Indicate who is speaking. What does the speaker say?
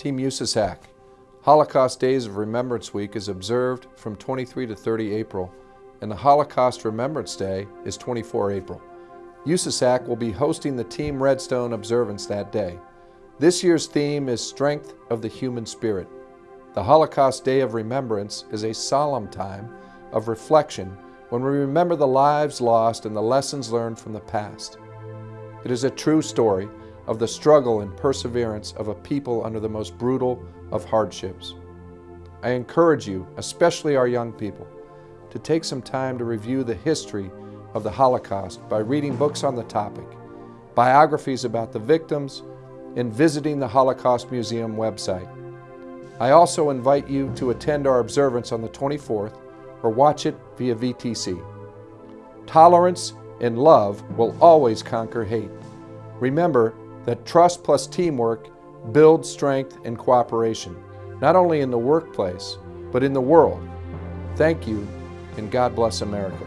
Speaker 1: Team USASAC. Holocaust Days of Remembrance Week is observed from 23 to 30 April, and the Holocaust Remembrance Day is 24 April. USASAC will be hosting the Team Redstone observance that day. This year's theme is Strength of the Human Spirit. The Holocaust Day of Remembrance is a solemn time of reflection when we remember the lives lost and the lessons learned from the past. It is a true story of the struggle and perseverance of a people under the most brutal of hardships. I encourage you, especially our young people, to take some time to review the history of the Holocaust by reading books on the topic, biographies about the victims, and visiting the Holocaust Museum website. I also invite you to attend our observance on the 24th or watch it via VTC. Tolerance and love will always conquer hate. Remember that trust plus teamwork builds strength and cooperation, not only in the workplace, but in the world. Thank you, and God bless America.